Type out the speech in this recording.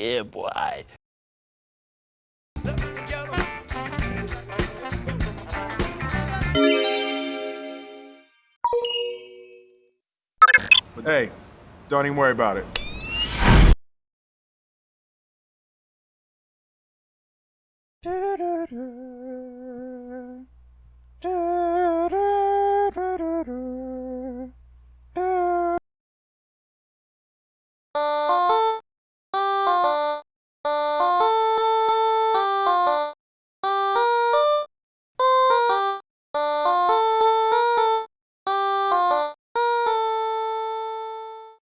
Yeah, boy. Hey, don't even worry about it.